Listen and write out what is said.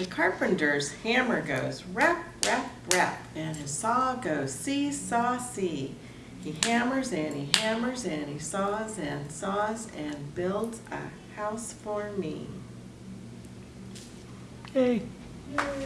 The carpenter's hammer goes rap, rap, rap, and his saw goes see, saw, see. He hammers and he hammers and he saws and saws and builds a house for me. Hey. Yay.